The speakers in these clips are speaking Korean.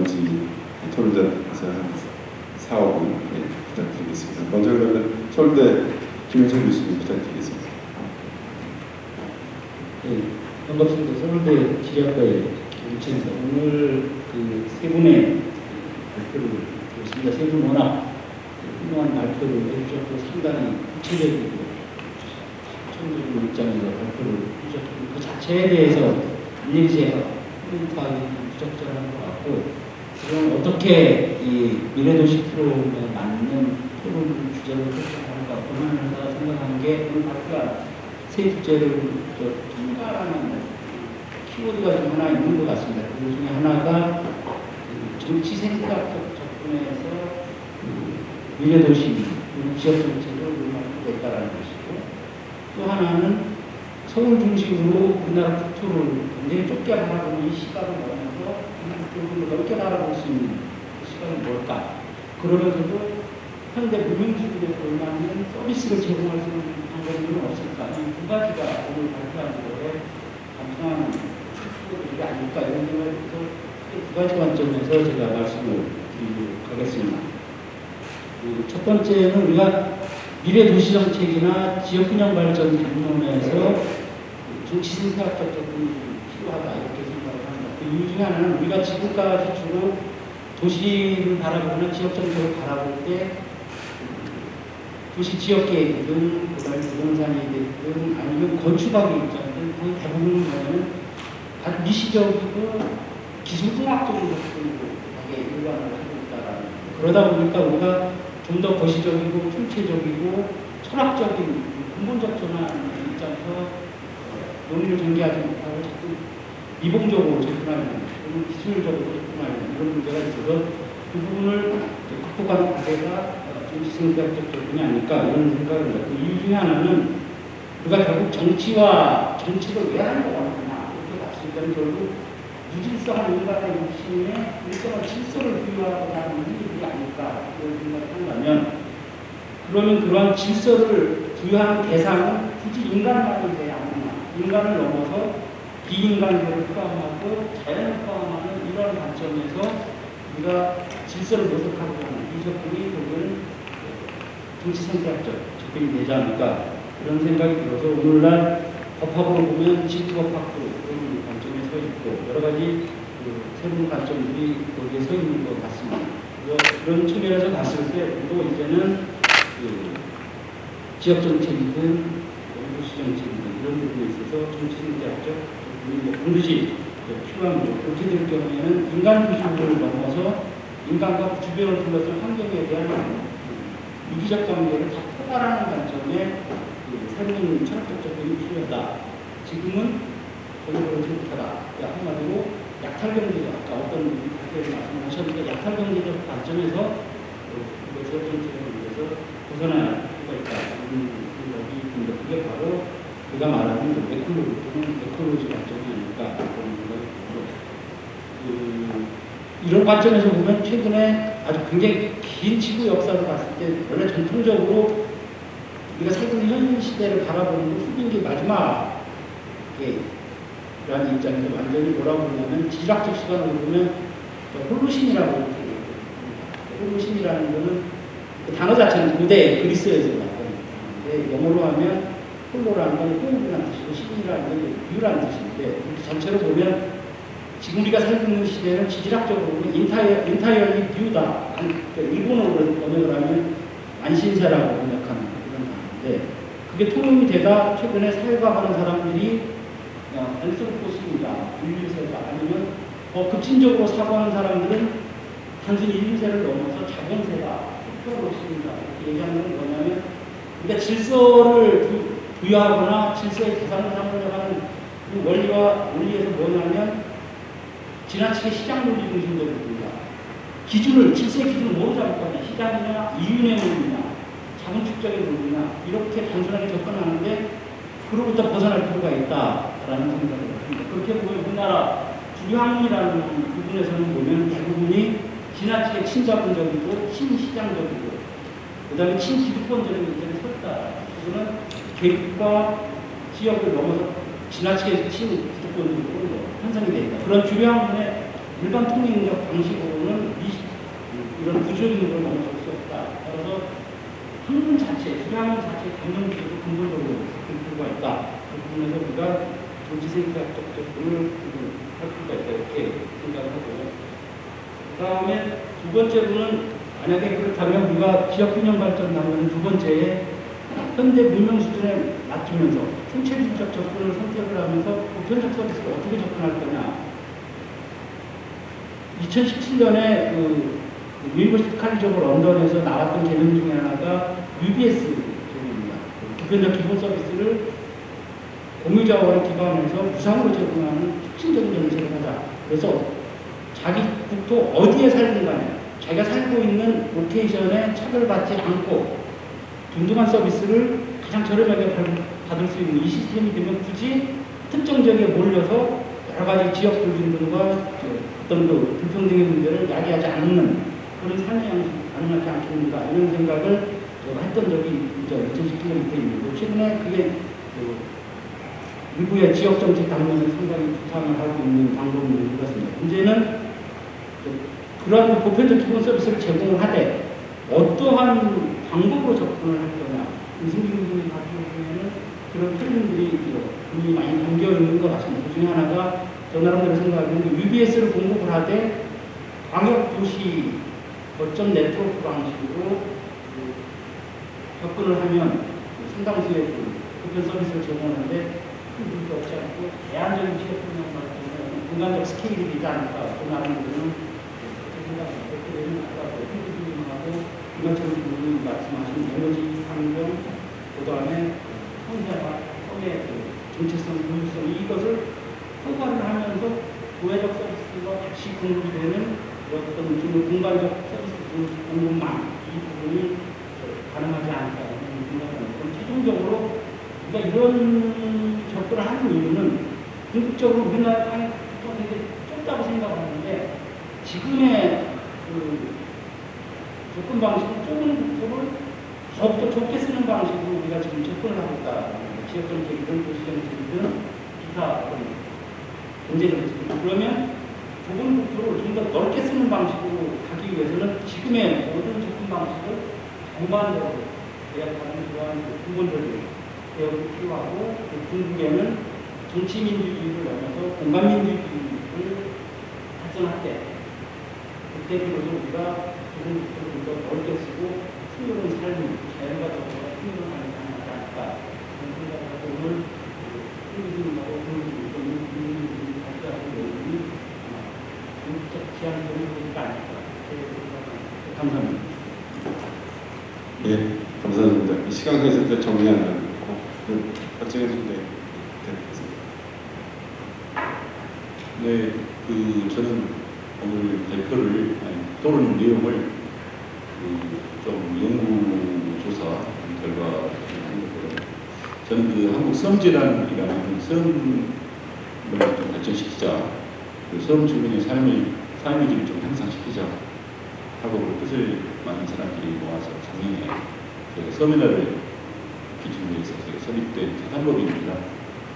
나머지 토론자께서 한 4, 5분 네, 부탁드리겠습니다. 먼저 그러면 서울대 김현철 교수님 부탁드리겠습니다. 네, 반갑습니다. 서울대 지리학과의 김채입니다. 오늘 그 세 분의 발표를 들었습니다. 세 분 워낙 훌륭한 발표를 해주셨고 상당히 구체적이고 전적인 입장에서 발표를 해주셨고 그 자체에 대해서 일일이 코멘트하기 부적절한 것 같고 지금 어떻게 이 미래도시 프로그램에 맞는 토론 주제를 설정할까 고민을 생각하는 게 오늘 발표한 세 주제를 통과하는 키워드가 좀 하나 있는 것 같습니다. 그 중에 하나가 그 정치 생각적 접근에서 그 미래도시, 지역 정책을 운영하고 있다는 것이고 또 하나는 서울 중심으로 우리나라 국토를 굉장히 좁게 바라보는 이 시각을 국토를 넓게 바라볼 수 있는 그 시각은 뭘까? 그러면서도 현대 무명주의에 걸맞는 서비스를 제공할 수 있는 방법은 없을까? 이두 가지가 오늘 발표한 거에 감상하는 이게 아닐까 이런 생각을 해서 두 가지 관점에서 제가 말씀을 드리도록 하겠습니다. 첫 번째는 우리가 미래 도시 정책이나 지역 균형 발전 담론에서 정치 생각적 접근이 필요하다 이렇게. 그 이유 중에 하나는 우리가 지금까지 주로 도시를 바라보거나 지역 정책을 바라볼 때 도시 지역 계획이든 그다음에 부동산이 됐든 아니면 건축학의 입장이든 거의 대부분 뭐냐면 아주 미시적이고 기술공학적인 접근으로 하게 일관을 하고 있다라는 그러다 보니까 우리가 좀 더 거시적이고 총체적이고 철학적인 근본적 전환의 입장에서 논의를 전개하지 못하고 자꾸 미봉적으로 접근하는 또는 기술적으로 접근하는 이런 문제가 있어서 그 부분을 극복하는 과제가 정치생각적 접근이 아닐까 이런 생각을 합니다. 그 이유 중에 하나는 우리가 결국 정치와 정치를 왜 하는 거 같구나 이렇게 봤을 때는 결국 무질서한 인간의 욕심에 일정한 질서를 부여하고 나는 일이 아닐까 이런 생각을 한다면 그러면 그러한 질서를 부여하는 대상은 굳이 인간만이 돼야 하느냐 인간을 넘어서 비인간들을 포함하고 자연을 포함하는 이런 관점에서 우리가 질서를 모색하고 이 접근이 결국은 정치선택적 접근이 되지 않을까 이런 생각이 들어서 오늘날 법학으로 보면 지구법학도 그런 관점에 서 있고 여러 가지 그 새로운 관점들이 거기에 서 있는 것 같습니다. 그런 측면에서 봤을 때 우리도 이제는 그 지역 정책이든 도시 정책이든 이런 부분에 있어서 접근이 뭐 반드시 필요합니다. 그렇게 될 경우에는 인간 기준을 넘어서 인간과 주변을 둘러싼 환경에 대한 유기적 관계를 다 포괄하는 관점에 그 새로운 철학적 접근이 필요하다. 지금은 전혀 그렇지 못하다. 한마디로 약탈 경제적, 아까 어떤 분이 말씀하셨는데 약탈 경제적 관점에서 이것을 정책을 위해서 벗어나야 필요가 있다. 이런 생각이 듭니다. 그게 바로 우리가 말하는 그 에콜로지 또는 에콜로지 관점이 아닐까 그런 생각이 들고 그 이런 관점에서 보면 최근에 아주 굉장히 긴 지구 역사를 봤을 때 원래 전통적으로 우리가 있는 현 시대를 바라보는 게 후빙기 마지막 라는 입장에서 완전히 뭐라고 그러냐면 지질학적 시간으로 보면 Holocene이라고 이렇게 Holocene이라는 거는 그 단어 자체는 고대 그리스에서 나왔거든요. 영어로 하면 holo라는 건 whole이라는 뜻이고 cene이라는 건 new라는 뜻인데 전체로 보면 지금 우리가 살고 있는 시대는 지질학적으로 보면 entire, entirely new다. 그러니까 일본어로 번역을 하면 안신세라고 번역하는 그런 단어인데 그게 통용이 되다 최근에 사회과하는 사람들이 앤스로포스입니다. 인류세가 아니면 더 급진적으로 사고하는 사람들은 단순히 인류세를 넘어서 자본세다. 흑표로습니다 이렇게 얘기하는 건 뭐냐면 우리가 질서를 부여하거나 질서의 대상을 삼으려는 그 원리와 원리에서 뭐냐면 지나치게 시장 논리 중심적으로 봅니다. 기준을, 질서의 기준을 뭐로 잡을 거냐. 시장이냐, 이윤의 논리냐, 자본축적인 논리냐, 이렇게 단순하게 접근하는데, 그로부터 벗어날 필요가 있다라는 생각을 합니다. 그렇게 보면 우리나라 주류항이라는 부분에서는 보면 대부분이 지나치게 친자본적이고 친시장적이고, 그 다음에 친기득권적인 문제를 섰다. 그거는 계급과 지역을 넘어서 지나치게 친 기득권적으로 형성이 되어 있다. 그런 주요한 일반 통행력 방식으로 구조적인 걸 멈출 수 없다. 따라서 학문 자체, 수양문 자체 당연적으로 근본적으로 필요가 있다. 그 부분에서 우리가 정치생각적 접근을 할 필요가 있다. 이렇게 생각을 하고. 그 다음에 두 번째로는 만약에 그렇다면 우리가 지역 균형 발전 나오는 두 번째에 현대 문명 수준에 맞추면서 생체주의적 접근을 선택을 하면서 보편적 서비스를 어떻게 접근할 거냐. 2017년에 그 유니버시티 칼리지 오브 런던에서 나왔던 개념 중에 하나가 UBS 개념입니다. 보편적 기본 서비스를 공유자원에 기반해서 무상으로 제공하는 혁신적인 정책을 하자. 그래서 자기 국토 어디에 살든 간에 자기가 살고 있는 location에 차별받지 않고 든든한 서비스를 가장 저렴하게 받- 받을 수 있는 이 시스템이 되면 굳이 특정 지역에 몰려서 여러 가지 지역 불균등과 어떤 그 불평등의 문제를 야기하지 않는 그런 양식 가능하지 않겠는가 이런 생각을 했던 적이 이제 2017년 때입니다. 최근에 그게 그 일부의 지역 정책 당면에 상당히 부상을 하고 있는 방법인 것 같습니다. 문제는 그러한 보편적 기본 서비스를 제공을 하되 어떠한 방법으로 접근을 할 거냐. 군이 같은 경우에는 그런 틀림들이 분명히 많이 담겨 있는 것 같습니다. 그 중에 하나가 저 나름대로 생각하기에는 UBS를 공급을 하되 광역도시 거점 네트워크 방식으로 그 접근을 하면 그 상당수의 그 보편 서비스를 제공하는데 큰 문제 없지 않고 제한적인 취업 분야 같은 경우는 공간적 스케일이 되지 않을까. 그 나름대로는 그렇게 생각합니다. 그렇게 되면 아까 그 김현철 부님이 말씀하신 에너지 환경, 그 다음에 성장과 성의 그 정체성, 고유성 이것을 허가를 하면서 도회적 서비스가 같이 공급이 되는 어떤 좀 공간적 서비스 공급망 이 부분이 가능하지 않을까 저는 생각합니다. 최종적으로 우리가 이런 접근을 하는 이유는 궁극적으로 우리나라 땅이 되게 좁다고 생각하는데 지금의 그 접근 방식은 좁은 국토를 더욱더 좁게 쓰는 방식으로 우리가 지금 접근을 하고 있다. 지역 정책이든 도시 정책이든 기타 경제 정책이든 그러면 좁은 국토를 좀 더 넓게 쓰는 방식으로 가기 위해서는 지금의 모든 접근 방식을 전반적으로 대학하는 그러한 그 근본적인 개혁이 필요하고 그 중국에는 정치민주주의를 넘어서 공간민주주의를 발전할 때 그때 비로소 우리가 좀더 넓게 쓰고 풍요로운 삶을 자연과 더불어 풍요로운 삶을 가능하지 않을까 그런 생각을 하고 오늘 흥미진하고 흥미진하고 흥미진이 발표하는 내용이 아마 전국적 지향적인 것이 아닐까. 감사합니다. 예, 감사합니다. 이 시간 관계에서 또 정리하는 그 박정현 선배 대표님. 네, 그 저는 오늘 발표를 아니, 토론 내용을 그좀 연구 조사 결과. 저는 그 한국 섬재단이라는 섬을 좀 발전시키자, 그 섬 주민의 삶을 삶의 질을 좀 향상시키자 하고 그 뜻을 많은 사람들이 모아서 작년에 저희가 섬이라를 기준으로 해서 설립된 재단법인입니다.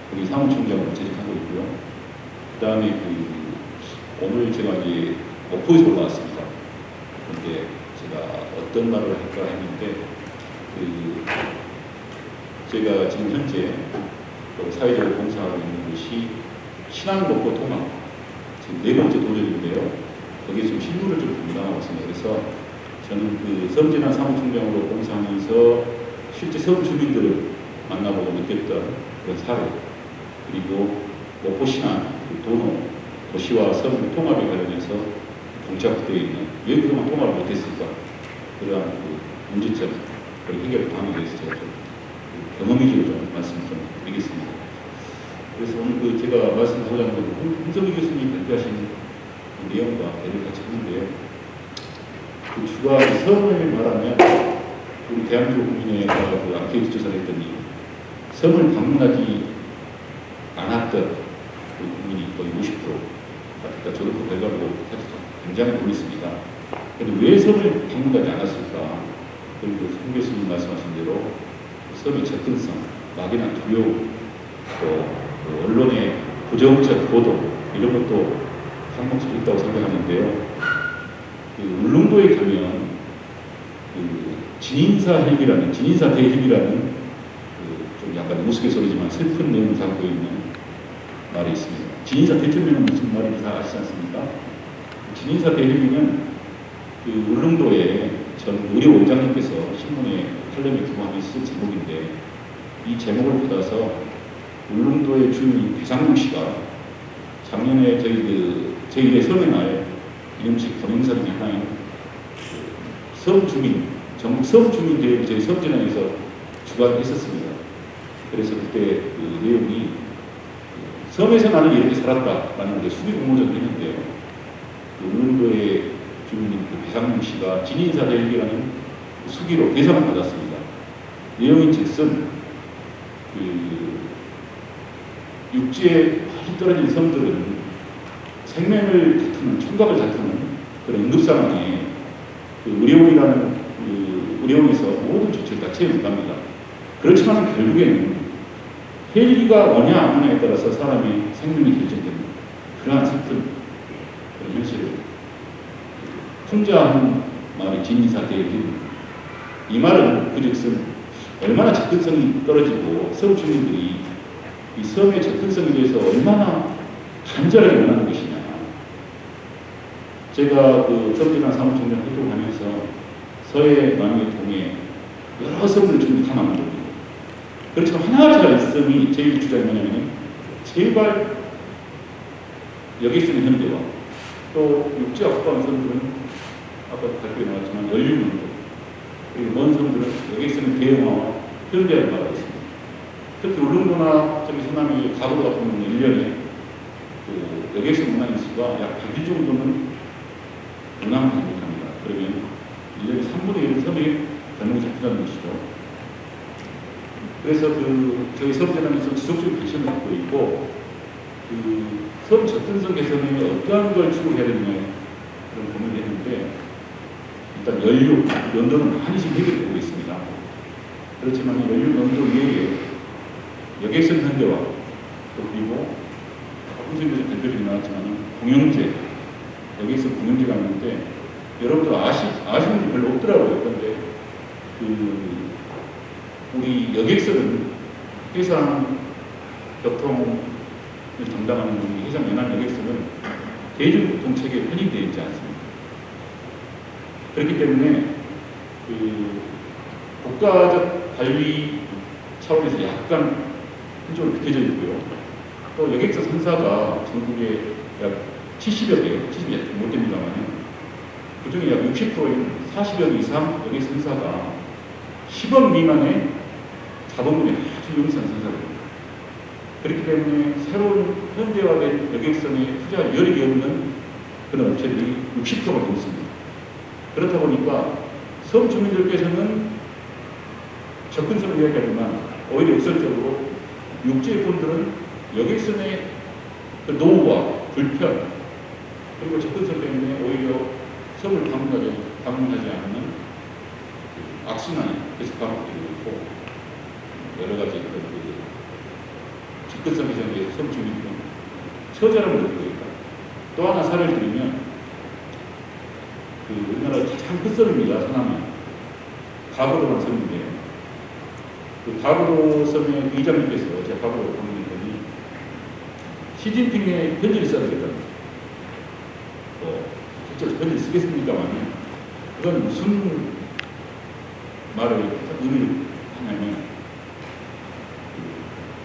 거기 사무총장으로 재직하고 있고요. 그 다음에 그 오늘 제가 이제 목포에서 올라왔습니다. 근데 제가 어떤 말을 할까 했는데 그 제가 지금 현재 또 사회적으로 봉사하고 있는 것이 신안 목포 통합 지금 네 번째 도전인데요. 거기에 좀 실무를 좀 담당하고 있습니다. 그래서 저는 그 섬진한 사무총장으로 봉사하면서 실제 섬 주민들을 만나보고 느꼈던 그런 사례 그리고 목포 신안 그 도로 도시와 섬 통합에 관련해서 봉착되어 있는 왜 그동안 통합을 못했을까 그러한 그 문제점 그리고 해결 방안에 대해서 제가 좀 경험 위주로 좀 말씀 좀 드리겠습니다. 그래서 오늘 그 제가 말씀하고자 하는 건 홍- 홍석희 교수님 발표하신 그 내용과 대를 같이 하는데요. 그 주가 섬을 말하면 우리 대한민국 국민회가 그 아케이드 조사를 했더니 섬을 방문하지 않았던 그 국민이 거의 50% 같으니까 저도 그 결과를 보고 사실 굉장히 놀랐습니다. 근데 왜 섬을 방문하지 않았을까? 그리고 송 교수님 말씀하신 대로 섬의 접근성, 막연한 두려움, 또그 언론의 부정적 보도 이런 것도 항목적으로 있다고 생각하는데요. 그 울릉도에 가면 진인사 헬기라는 진인사 대헬기라는 그, 좀 약간 우스갯소리지만 슬픈 내용을 담고 있는 말이 있습니다. 진인사 대천명은 무슨 말인지 다 아시지 않습니까? 진인사 대헬기는 그 울릉도에 전 의료 원장님께서 신문에 칼럼에 기고하면 쓴 제목인데 이 제목을 받아서 울릉도의 주민 배상용 씨가 작년에 저희 그 제1회 설명할 이름식 권행사를 향한 그섬 주민, 전국 섬 주민 대회를 저희 섬진항에서 주관했었습니다. 그래서 그때 그 내용이 그 섬에서 나는 이렇게 살았다라는 게 수비 공모전을 했는데요. 그 울릉도의 주민인 그 배상용 씨가 진인사 그 수기로 대상을 받았습니다. 내용인 즉슨 그 육지에 멀리 떨어진 섬들은 생명을 다투는 총각을 다투는 그런 응급 상황에 그 의료원이라는 그 의료원에서 모든 조치를 다 나갑니다. 그렇지만 결국에는 헬기가 오냐 안 오냐에 따라서 사람의 생명이 결정되는 그러한 현실을 풍자한 말이 진인사 대회입니다. 이 말은 그즉슨 얼마나 접근성이 떨어지고 섬 주민들이 이 섬의 접근성에 대해서 얼마나 간절하게 원하는 것이냐. 제가 그 섬진한 사무총장 활동하면서 서해 남해 동해 여러 섬을 좀 탐험합니다. 그렇지만 하나 제가 있음이 제일 주장이 뭐냐면 제발 여기 있는 현대와 또 육지와 가까운 섬들은 아까 발표에 나왔지만 연륜문도 그리고 먼 섬들은 여기 있는 대영화와 현대화를 말하겠습니다. 특히 울릉도나 저기 서남의 가도 같은 경우는 1년에 그 여객선 운항 인 수가 약 100일 정도는 운항하지 못합니다. 그러면 1년에 3분의 1은 섬에 변동이 잡힌다는 것이죠. 그래서 그 저희 섬재단에서 지속적인 관심을 갖고 있고 그섬 접근성 개선에 어떠한 걸 추구해야 되느냐 일단 연료, 연도는 많이 지금 해결되고 있습니다. 그렇지만 이 연료 연도 외에 여객선 현대화 또 그리고 조금 전에 대표들이 나왔지만 공영제 여기서 공영제가 있는데 여러분들 아시, 아시는 분이 별로 없더라고요. 그런데 그 우리 여객선은 해상 교통을 담당하는 우리 해상 연안 여객선은 대중교통체계에 편입되어 있지 않습니다. 그렇기 때문에 그 국가적 관리 차원에서 약간 한쪽으로 비켜져 있고요. 또 여객선 선사가 전국에 약 70여 개, 70여 못 됩니다만 그 중에 약 60%인 40여 이상 여객 선사가 10억 미만의 자본금이 아주 용산 선사입니다. 그렇기 때문에 새로운 현대화된 여객선에 투자할 여력이 없는 그런 업체들이 60%가 넘습니다. 그렇다 보니까 섬 주민들께서는 접근성을 이야기하지만 오히려 역설적으로 육지의 분들은 여객선의 그 노후와 불편 그리고 접근성 때문에 오히려 섬을 방문하지, 방문하지 않는 그 악순환이 계속 반복되고 있고 여러 가지 그런 그 접근성 개선에 섬 주민들은 처절함을 느끼고 있다. 또 하나 사례를 들면 그 우리나라 가장 큰 섬입니다. 서남이 가보도라는 섬인데 그 가보도 섬의 의장님께서 제가 가보도 방문했더니 시진핑의 편지를 써야 되겠다는 뭐 실제로 편지를 쓰겠습니까만 그건 무슨 말을 의미를 하냐면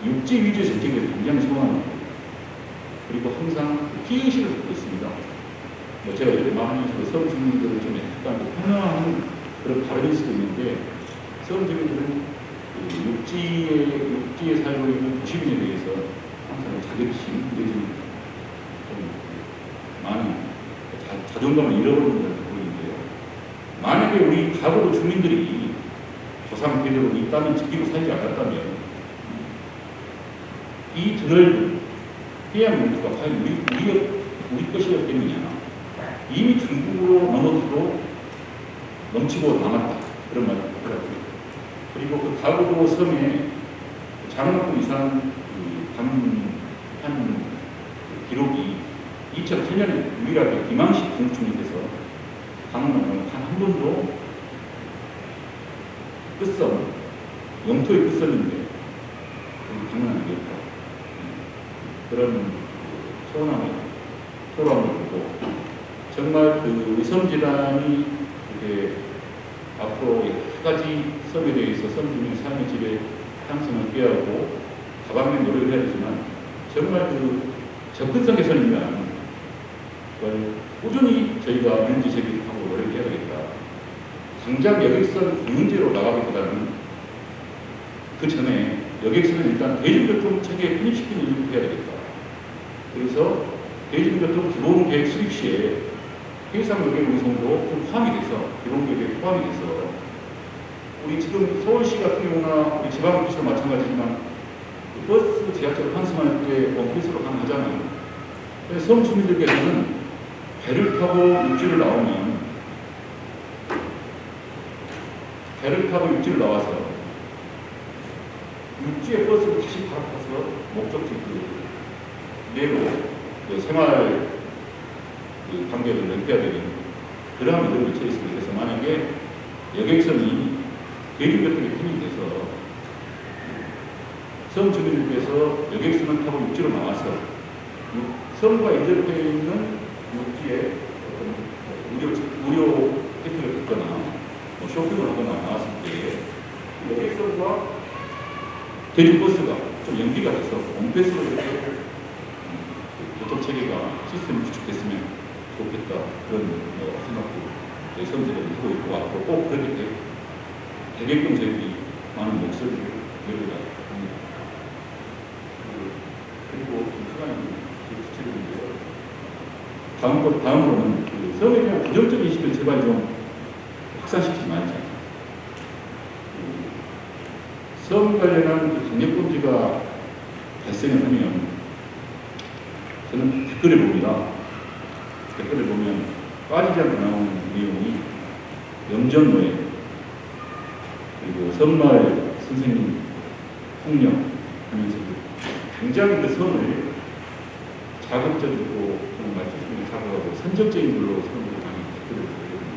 그 육지 위주의 정책에 굉장히 소원하고 그리고 항상 피의식을 갖고 있습니다. 뭐 제가 이렇게 말하면서 서울 주민들을 좀 약간 편안한 그런 발언일 수도 있는데 서울 주민들은 그 육지에, 육지에 살고 있는 도시민에 대해서 항상 자격심 내지는 좀 많은 자, 자존감을 잃어버리는 그런 부분인데요. 만약에 우리 가구도 주민들이 조상 대대로 이 땅을 지키고 살지 않았다면 이 드넓은 해양 문화가 과연 우리, 우리, 우리 것이었겠느냐. 이미 중국으로 넘어지고 넘치고 남았다. 그런 말이 있더라고요. 그리고 그 가구도 섬에 장학금 이상 그한 기록이 2008년에 유일하게 김항식 공주님께서 방문하면 단한 번도 끝섬, 영토의 끝섬인데 여기 장난 아니겠다. 그런 소원함을 보고 정말 그 섬지단이 이렇게 앞으로 여러 가지 섬에 대해서 섬주민 삶의 질의 향상을 꾀하고 다방면 노력을 해야 되지만 정말 그 접근성 위한 그걸 꾸준히 저희가 민지 제기하고 노력해야 되겠다. 당장 여객선 공영제로 나가기보다는 그 전에 여객선을 일단 대중교통 체계에 편입시키는 일을 해야 되겠다. 그래서 대중교통 기본 계획 수립 시에 해상 여객 운송도 좀 포함이 돼서 기본 계획에 포함이 돼서 우리 지금 서울시 같은 경우나 우리 지방도시도 마찬가지지만 그 버스 지하철 환승할 때 원피스로 가능하잖아요. 섬 주민들께서는 배를 타고 육지를 나오면 배를 타고 육지를 나와서 육지에 버스를 다시 바로 타서 목적지 그 내로 그 생활 그 관계를 넓혀야 되는 그러한 의도를 처해 있습니다. 그래서 만약에 여객선이 대중교통에 편입돼서 섬 주민들께서 여객선을 타고 육지로 나와서 육- 섬과 인접해 있는 육지에 무료, 무료 혜택을 받거나 뭐 쇼핑을 하거나 나왔을 때 여객선과 대중버스가 좀 연기가 돼서 원패스로 이렇게 음, 교통 체계가 시스템이 구축됐으면 좋겠다 그런 어, 생각도 저희 선들이 하고 있고 앞으로 꼭 그렇게 되, 되게끔 저희들이 많은 목소리를 내려가 합니다. 그리고 좀 시간이 구체적인데요. 다음 것 다음으로는 그 섬에 대한 부정적인 인식을 제발 좀 확산시키지 말자. 그섬 관련한 그 강력범죄가 발생을 하면 저는 댓글을 봅니다. 댓글을 보면 빠지지 않고 나오는 내용이 염전노예 그리고 선마을 선생님 폭력 하면서 굉장히 그 섬을 자극적이고 그런 말씀을 자극하고 선정적인 걸로 사람들이 많이 댓글을 보거든요.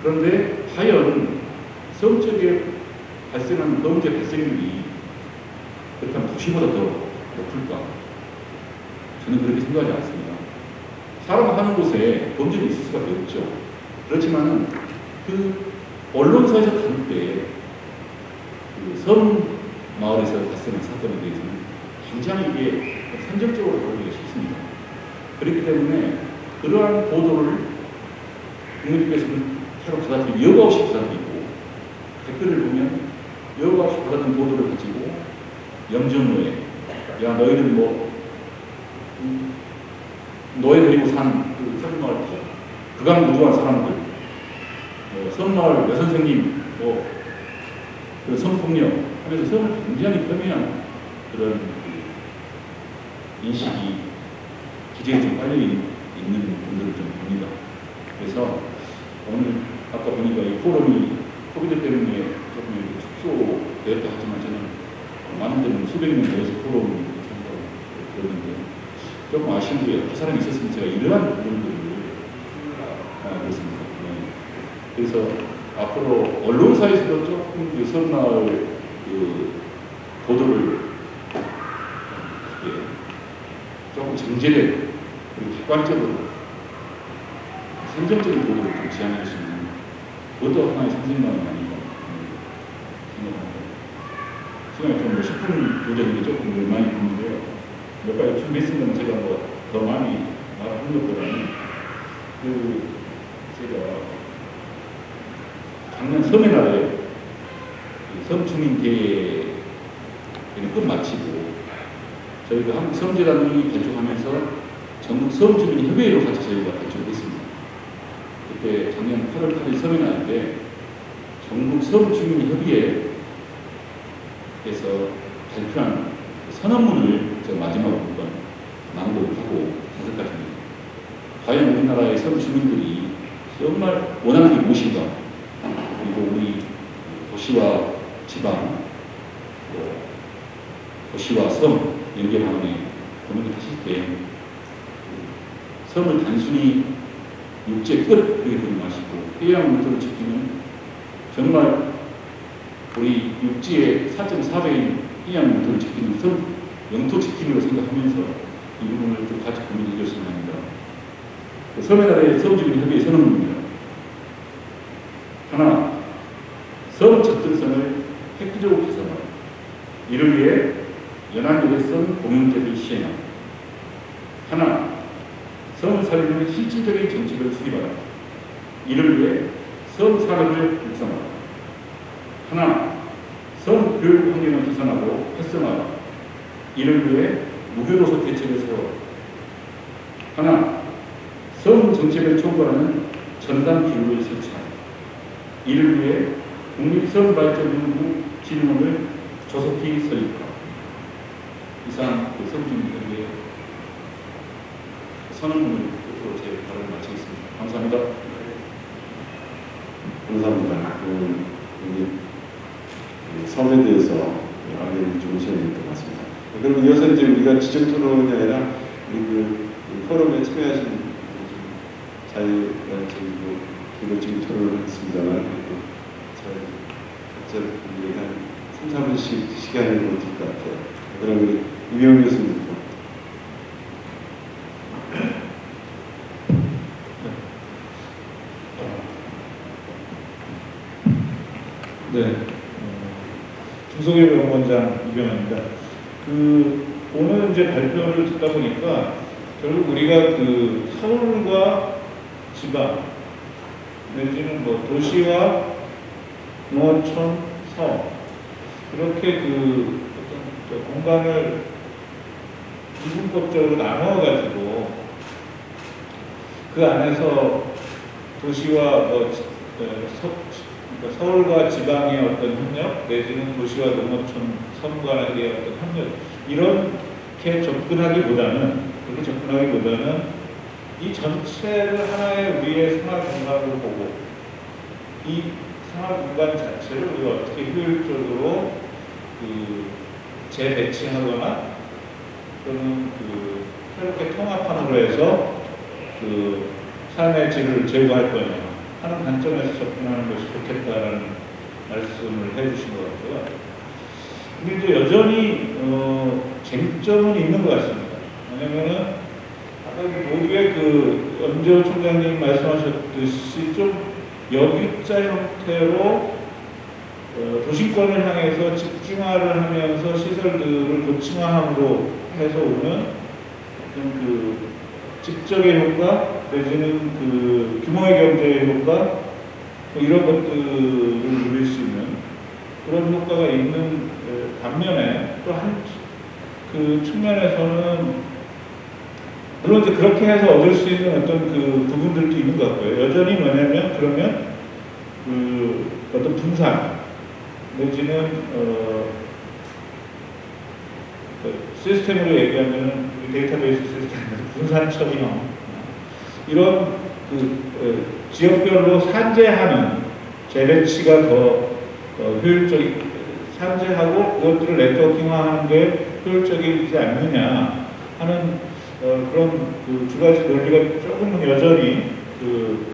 그런데 과연 섬 쪽에 발생하는 범죄 발생률이 그렇다면 도시보다 더 높을까? 저는 그렇게 생각하지 않습니다. 사람 하는 곳에 범죄는 있을 수밖에 없죠. 그렇지만은 그 언론사에서 다룰 때그섬 마을에서 발생한 사건에 대해서는 굉장히 이게 선정적으로 다루기가 쉽습니다. 그렇기 때문에 그러한 보도를 국민들께서는 서로 받아들이고 여과 없이 받아들이고 댓글을 보면 여과 없이 받아든 보도를 가지고 염전노예 야 너희들 뭐 음, 노예 데리고 산그 섬마을 극악무도한 사람들 뭐 섬마을 여선생님 뭐그 성폭력 하면서 섬을 굉장히 폄훼한 그런 그 인식이 기재에 좀 있- 있는 분들을 좀 봅니다. 그래서 오늘 아까 보니까 이 포럼이 코비드 때문에 조금 축소되었다 하지만 저는 많은 데는 수백 명 모여서 포럼 참가하고 그러는데 조금 아쉬운 게그 사람이 있었으면 제가 이러한 부분들을 하고 있습니다. 네. 그래서 앞으로 언론사에서도 조금 그 설마을 그 보도를 예, 조금 정제된 객관적으로 선정적인 보도를 좀 지향할 수 있는 그것도 하나의 선생님만이 아닌가 음, 생각합니다. 시간이 좀뭐 10분 도전이 조금 많이. 몇 가지 준비했으면 제가 뭐 더 많이 말하는 것보다는 그 제가 작년 날에 그 섬주민대회를 끝마치고 저희가 한국 섬재단이 개척하면서 전국 섬주민 협의회로 같이 저희가 개척을 했습니다. 그때 작년 8월 8일 섬의 날때 전국 섬주민 협의회에서 발표한 그 선언문을 제가 마지막으로 한번 낭독을 하고 다섯 가지입니다. 과연 우리나라의 섬 주민들이 정말 원하는 게 무엇인가? 그리고 우리 도시와 지방, 또 도시와 섬 방안에 고민을 하실 때그 섬을 단순히 육지의 끝 이렇게 보지 마시고 해양 문서를 지키는 정말 우리 육지의 4.4배인 해양 영토를 지키는 선, 영토 지킴이로 생각하면서 이 부분을 좀 같이 고민해 주셨으면 합니다. 그 섬에 나라의 섬주민 협의회 선언입니다. 하나, 섬 접근선을 획기적으로 개선하라. 이를 위해 연안여객선 공영제를 시행하라. 하나, 섬 살리는 실질적인 정책을 수립하라. 이를 위해 섬 산업을 육성하라. 하나, 섬 교육 환경을 개선하고 활성화하라. 이를 위해 대책을 세워라. 하나, 섬 정책을 총괄하는 전담 기구를 설치하라. 이를 위해 국립섬 발전연구 진흥원을 조속히 설립하라. 이상 그 섬주민들에게 선언문을 끝으로 제 발언을 마치겠습니다. 감사합니다. 감사합니다. 그, 우리 그 대해서 시간이었던 것 같습니다. 그럼 이어서 이제 우리가 지적 토론이 아니라 우리 그, 그 포럼에 참여하신 좀 자유적이고 개별적인 토론을 했습니다만 잘 각자 한 3, 4분씩 시간을 드릴 것 같아요. 그럼 우리 이명 교수님부터. 네. 어, 김성일 병원장 이병헌입니다. 그 오늘 이제 발표를 듣다 보니까 결국 우리가 그 서울과 지방 내지는 뭐 도시와 농어촌, 섬 이렇게 그 어떤 저 공간을 이분법적으로 나누어 가지고 그 안에서 도시와 뭐 지- 어, 서, 그러니까 서울과 지방의 어떤 협력 내지는 도시와 농어촌 섬 간의 어떤 협력 이렇게 접근하기보다는 그렇게 접근하기보다는 이 전체를 하나의 우리의 생활 공간으로 보고 이 생활 공간 자체를 우리가 어떻게 효율적으로 그 재배치하거나 또는 그 새롭게 통합함으로 해서 그 삶의 질을 제고할 거냐 하는 관점에서 접근하는 것이 좋겠다라는 말씀을 해주신 것 같고요. 이제 여전히 어, 쟁점은 있는 것 같습니다. 왜냐면은 아까 그 모두의 그 총장님 말씀하셨듯이 좀 역입자 형태로 어, 도시권을 향해서 집중화를 하면서 시설들을 고층화함으로 해서 오는 어떤 그 직접의 효과 내지는 그 규모의 경제의 효과 뭐 이런 것들을 누릴 수 있는 그런 효과가 있는 어, 반면에 또 한 그 측면에서는 물론 이제 그렇게 해서 얻을 수 있는 어떤 그 부분들도 있는 것 같고요. 여전히 뭐냐면 그러면 그 어떤 분산 내지는 어, 그 시스템으로 얘기하면 데이터베이스 시스템 분산 처리형 이런 그 어, 지역별로 산재하는 재배치가 더 어, 효율적 산재하고 그것들을 네트워킹화하는 게 효율적이지 않느냐 하는 어, 그런 그 두 가지 논리가 조금은 여전히 그